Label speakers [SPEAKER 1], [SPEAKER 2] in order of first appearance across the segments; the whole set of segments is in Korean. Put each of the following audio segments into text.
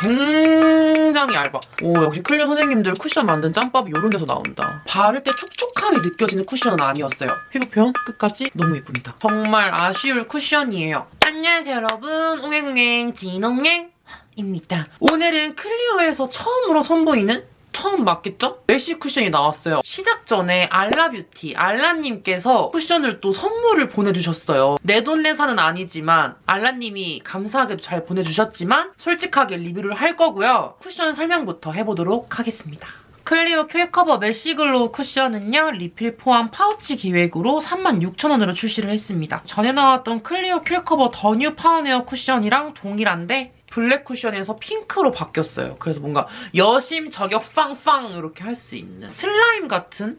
[SPEAKER 1] 굉장히 얇아. 오 역시 클리오 선생님들 쿠션 만든 짬밥이 이런 데서 나온다. 바를 때 촉촉함이 느껴지는 쿠션은 아니었어요. 피부 표현 끝까지 너무 예쁩니다. 정말 아쉬울 쿠션이에요. 안녕하세요 여러분. 옹행옹행 진옹행 입니다. 오늘은 클리오에서 처음으로 선보이는 처음 맞겠죠? 메쉬 쿠션이 나왔어요. 시작 전에 알라뷰티, 알라님께서 쿠션을 또 선물을 보내주셨어요. 내 돈 내산은 아니지만 알라님이 감사하게도 잘 보내주셨지만 솔직하게 리뷰를 할 거고요. 쿠션 설명부터 해보도록 하겠습니다. 클리오 킬커버 메쉬글로우 쿠션은요. 리필 포함 파우치 기획으로 36,000원으로 출시를 했습니다. 전에 나왔던 클리오 킬커버 더뉴 파운웨어 쿠션이랑 동일한데 블랙 쿠션에서 핑크로 바뀌었어요. 그래서 뭔가 여심 저격 빵빵 이렇게 할 수 있는 슬라임 같은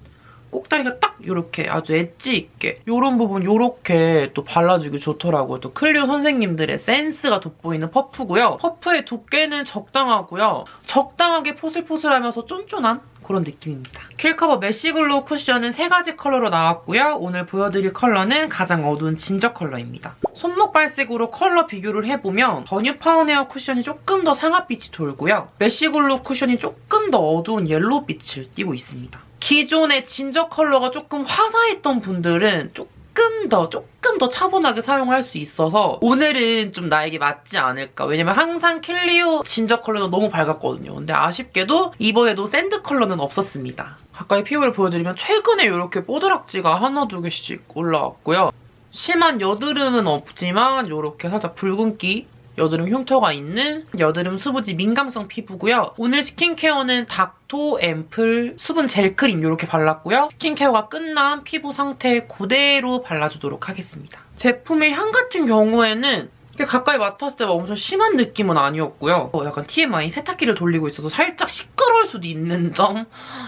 [SPEAKER 1] 꼭다리가 딱 이렇게 아주 엣지 있게 이런 부분 이렇게 또 발라주기 좋더라고요. 또 클리오 선생님들의 센스가 돋보이는 퍼프고요. 퍼프의 두께는 적당하고요. 적당하게 포슬포슬하면서 쫀쫀한 그런 느낌입니다. 킬커버 메쉬글로우 쿠션은 세 가지 컬러로 나왔고요. 오늘 보여드릴 컬러는 가장 어두운 진저 컬러입니다. 손목 발색으로 컬러 비교를 해보면 더뉴 파운웨어 쿠션이 조금 더 상아빛이 돌고요. 메쉬글로우 쿠션이 조금 더 어두운 옐로우 빛을 띠고 있습니다. 기존의 진저 컬러가 조금 화사했던 분들은 조금 더 조금 더 차분하게 사용할 수 있어서 오늘은 좀 나에게 맞지 않을까. 왜냐면 항상 클리오 진저 컬러는 너무 밝았거든요. 근데 아쉽게도 이번에도 샌드 컬러는 없었습니다. 가까이 피부를 보여드리면 최근에 이렇게 뾰드락지가 하나 두 개씩 올라왔고요. 심한 여드름은 없지만 이렇게 살짝 붉은기 여드름 흉터가 있는 여드름 수부지 민감성 피부고요. 오늘 스킨케어는 닥토 앰플 수분 젤 크림 이렇게 발랐고요. 스킨케어가 끝난 피부 상태 그대로 발라주도록 하겠습니다. 제품의 향 같은 경우에는 가까이 맡았을 때 엄청 심한 느낌은 아니었고요. 어, 약간 TMI 세탁기를 돌리고 있어서 살짝 시끄러울 수도 있는 점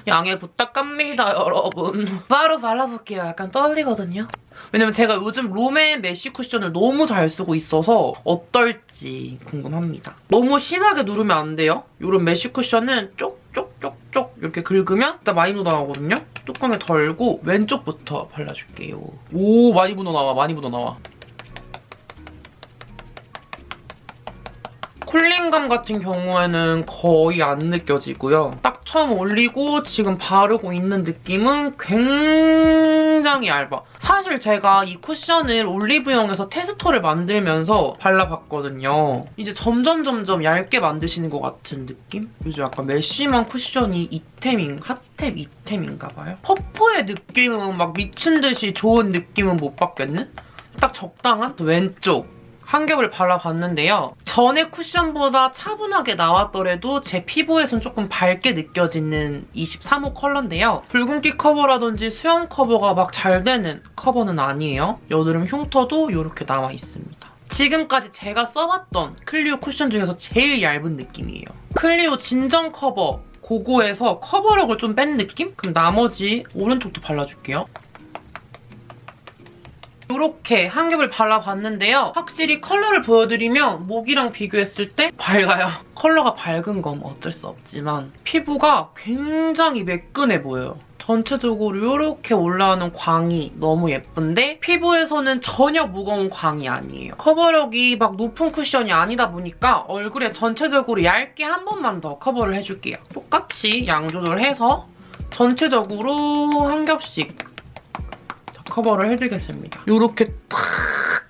[SPEAKER 1] 양해 부탁합니다, 여러분. 바로 발라볼게요. 약간 떨리거든요. 왜냐면 제가 요즘 롬앤 메쉬 쿠션을 너무 잘 쓰고 있어서 어떨지 궁금합니다. 너무 심하게 누르면 안 돼요. 이런 메쉬 쿠션은 쪽쪽쪽쪽 이렇게 긁으면 일단 많이 묻어나오거든요. 뚜껑에 덜고 왼쪽부터 발라줄게요. 오 많이 묻어나와 많이 묻어나와. 쿨링감 같은 경우에는 거의 안 느껴지고요. 딱 처음 올리고 지금 바르고 있는 느낌은 굉장히 얇아. 사실 제가 이 쿠션을 올리브영에서 테스터를 만들면서 발라봤거든요. 이제 점점 점점 얇게 만드시는 것 같은 느낌? 요즘 약간 메쉬만 쿠션이 잇템인, 핫템 이템인가 봐요. 퍼프의 느낌은 막 미친 듯이 좋은 느낌은 못 받겠는? 딱 적당한 왼쪽 한 겹을 발라봤는데요. 전에 쿠션보다 차분하게 나왔더라도 제 피부에선 조금 밝게 느껴지는 23호 컬러인데요. 붉은기 커버라든지 수영 커버가 막 잘 되는 커버는 아니에요. 여드름 흉터도 이렇게 나와 있습니다. 지금까지 제가 써봤던 클리오 쿠션 중에서 제일 얇은 느낌이에요. 클리오 진정 커버 고고에서 커버력을 좀 뺀 느낌? 그럼 나머지 오른쪽도 발라줄게요. 이렇게 한 겹을 발라봤는데요. 확실히 컬러를 보여드리면 목이랑 비교했을 때 밝아요. 컬러가 밝은 건 어쩔 수 없지만 피부가 굉장히 매끈해 보여요. 전체적으로 이렇게 올라오는 광이 너무 예쁜데 피부에서는 전혀 무거운 광이 아니에요. 커버력이 막 높은 쿠션이 아니다 보니까 얼굴에 전체적으로 얇게 한 번만 더 커버를 해줄게요. 똑같이 양 조절해서 전체적으로 한 겹씩 커버를 해주겠습니다. 이렇게 턱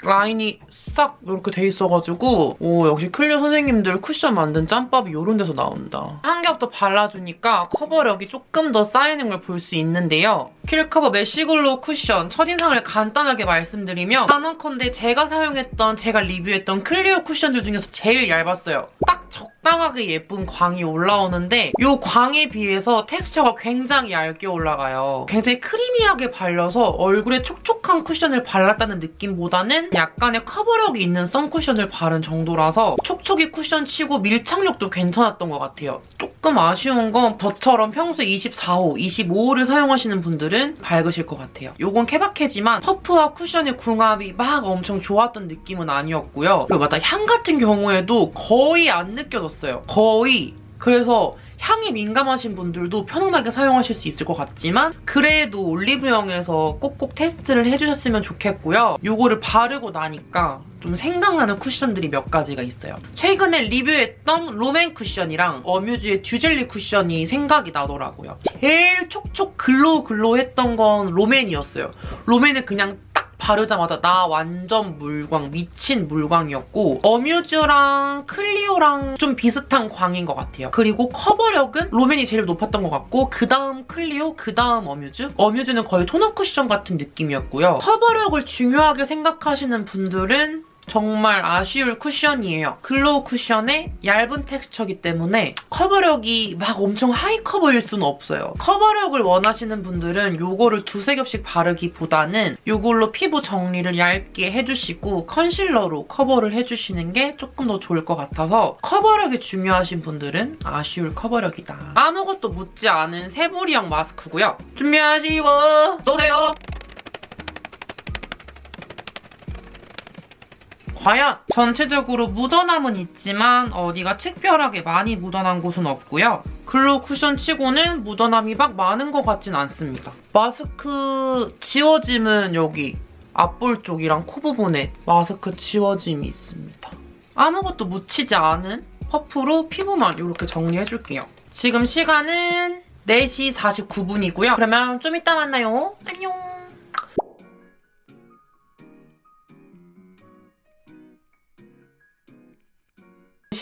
[SPEAKER 1] 라인이 싹 이렇게 돼 있어가지고 오 역시 클리오 선생님들 쿠션 만든 짬밥이 이런 데서 나온다. 한 겹 더 발라주니까 커버력이 조금 더 쌓이는 걸 볼 수 있는데요. 킬커버 메쉬글로우 쿠션 첫인상을 간단하게 말씀드리면 단언컨대 제가 사용했던 제가 리뷰했던 클리오 쿠션들 중에서 제일 얇았어요. 딱 적당하게 예쁜 광이 올라오는데 이 광에 비해서 텍스처가 굉장히 얇게 올라가요. 굉장히 creamy하게 발려서 얼굴에 촉촉한 쿠션을 발랐다는 느낌보다는 약간의 커버력이 있는 선쿠션을 바른 정도라서 촉촉이 쿠션 치고 밀착력도 괜찮았던 것 같아요. 조금 아쉬운 건 저처럼 평소에 24호, 25호를 사용하시는 분들은 밝으실 것 같아요. 이건 케바케지만 퍼프와 쿠션의 궁합이 막 엄청 좋았던 느낌은 아니었고요. 그리고 맞다 향 같은 경우에도 거의 안 느껴졌어요. 거의. 그래서 향이 민감하신 분들도 편안하게 사용하실 수 있을 것 같지만 그래도 올리브영에서 꼭꼭 테스트를 해주셨으면 좋겠고요. 요거를 바르고 나니까 좀 생각나는 쿠션들이 몇 가지가 있어요. 최근에 리뷰했던 롬앤 쿠션이랑 어뮤즈의 듀젤리 쿠션이 생각이 나더라고요. 제일 촉촉 glow glow 했던 건 롬앤이었어요. 롬앤은 그냥 딱 바르자마자 나 완전 물광, 미친 물광이었고 어뮤즈랑 클리오랑 좀 비슷한 광인 것 같아요. 그리고 커버력은 롬앤이 제일 높았던 것 같고 그 다음 클리오, 그 다음 어뮤즈? 어뮤즈는 거의 토너 쿠션 같은 느낌이었고요. 커버력을 중요하게 생각하시는 분들은 정말 아쉬울 쿠션이에요. glow 쿠션의 얇은 텍스처이기 때문에 커버력이 막 엄청 high cover일 수는 없어요. 커버력을 원하시는 분들은 이거를 두세 겹씩 바르기보다는 이걸로 피부 정리를 얇게 해주시고 컨실러로 커버를 해주시는 게 조금 더 좋을 것 같아서 커버력이 중요하신 분들은 아쉬울 커버력이다. 아무것도 묻지 않은 새부리형 마스크고요. 준비하시고 쏘세요! 과연 전체적으로 묻어남은 있지만 어디가 특별하게 많이 묻어난 곳은 없고요. glow 쿠션 치고는 묻어남이 막 많은 것 같진 않습니다. 마스크 지워짐은 여기 앞볼 쪽이랑 코 부분에 마스크 지워짐이 있습니다. 아무것도 묻히지 않은 퍼프로 피부만 이렇게 정리해줄게요. 지금 시간은 4시 49분이고요. 그러면 좀 이따 만나요. 안녕.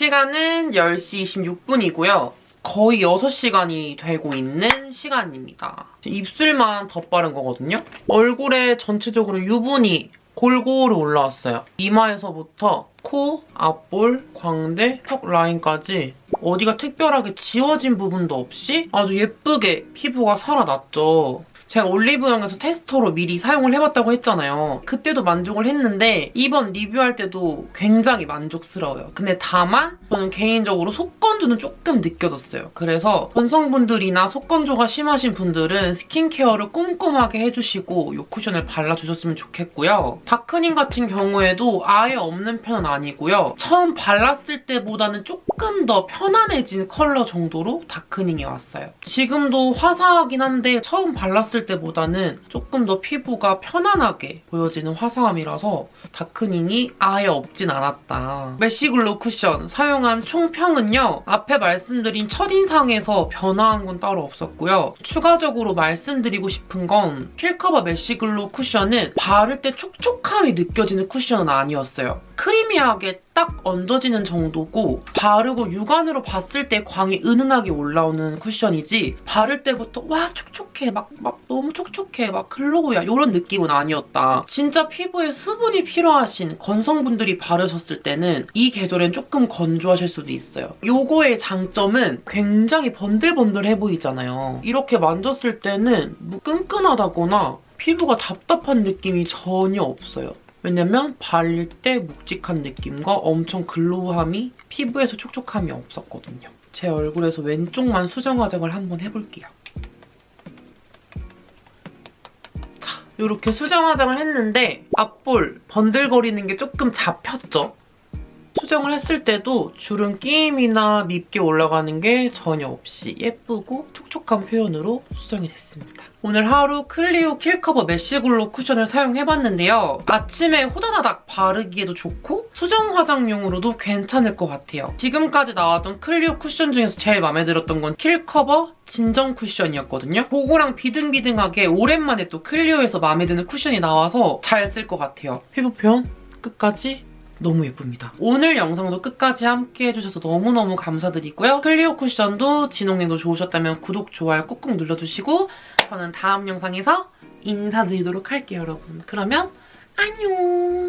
[SPEAKER 1] 시간은 10시 26분이고요. 거의 6시간이 되고 있는 시간입니다. 입술만 덧바른 거거든요. 얼굴에 전체적으로 유분이 골고루 올라왔어요. 이마에서부터 코, 앞볼, 광대, 턱 라인까지 어디가 특별하게 지워진 부분도 없이 아주 예쁘게 피부가 살아났죠. 제가 올리브영에서 테스터로 미리 사용을 해봤다고 했잖아요. 그때도 만족을 했는데 이번 리뷰할 때도 굉장히 만족스러워요. 근데 다만 저는 개인적으로 속건조는 조금 느껴졌어요. 그래서 전성분들이나 속건조가 심하신 분들은 스킨케어를 꼼꼼하게 해주시고 이 쿠션을 발라주셨으면 좋겠고요. 다크닝 같은 경우에도 아예 없는 편은 아니고요. 처음 발랐을 때보다는 조금 더 편안해진 컬러 정도로 다크닝이 왔어요. 지금도 화사하긴 한데 처음 발랐을 때보다는 조금 더 피부가 편안하게 보여지는 화사함이라서 다크닝이 아예 없진 않았다. 메쉬글로 쿠션 사용한 총평은요. 앞에 말씀드린 첫인상에서 변화한 건 따로 없었고요. 추가적으로 말씀드리고 싶은 건 킬커버 메쉬글로 쿠션은 바를 때 촉촉함이 느껴지는 쿠션은 아니었어요. creamy하게 딱 얹어지는 정도고 바르고 육안으로 봤을 때 광이 은은하게 올라오는 쿠션이지 바를 때부터 와 촉촉해 막, 막 너무 촉촉해 막 glow야 이런 느낌은 아니었다. 진짜 피부에 수분이 필요하신 건성분들이 바르셨을 때는 이 계절엔 조금 건조하실 수도 있어요. 요거의 장점은 굉장히 번들번들해 보이잖아요. 이렇게 만졌을 때는 뭐 끈끈하다거나 피부가 답답한 느낌이 전혀 없어요. 왜냐면 발릴 때 묵직한 느낌과 엄청 glow함이 피부에서 촉촉함이 없었거든요. 제 얼굴에서 왼쪽만 수정 화장을 한번 해볼게요. 자, 이렇게 수정 화장을 했는데 앞볼 번들거리는 게 조금 잡혔죠? 수정을 했을 때도 주름 끼임이나 밉게 올라가는 게 전혀 없이 예쁘고 촉촉한 표현으로 수정이 됐습니다. 오늘 하루 클리오 킬커버 메쉬글로 쿠션을 사용해봤는데요. 아침에 호다다닥 바르기에도 좋고 수정 화장용으로도 괜찮을 것 같아요. 지금까지 나왔던 클리오 쿠션 중에서 제일 마음에 들었던 건 킬커버 진정 쿠션이었거든요. 보고랑 비등비등하게 오랜만에 또 클리오에서 마음에 드는 쿠션이 나와서 잘 쓸 것 같아요. 피부 표현 끝까지 너무 예쁩니다. 오늘 영상도 끝까지 함께 해주셔서 너무너무 감사드리고요. 클리오 쿠션도 진홍님도 좋으셨다면 구독, 좋아요 꾹꾹 눌러주시고 저는 다음 영상에서 인사드리도록 할게요, 여러분. 그러면 안녕!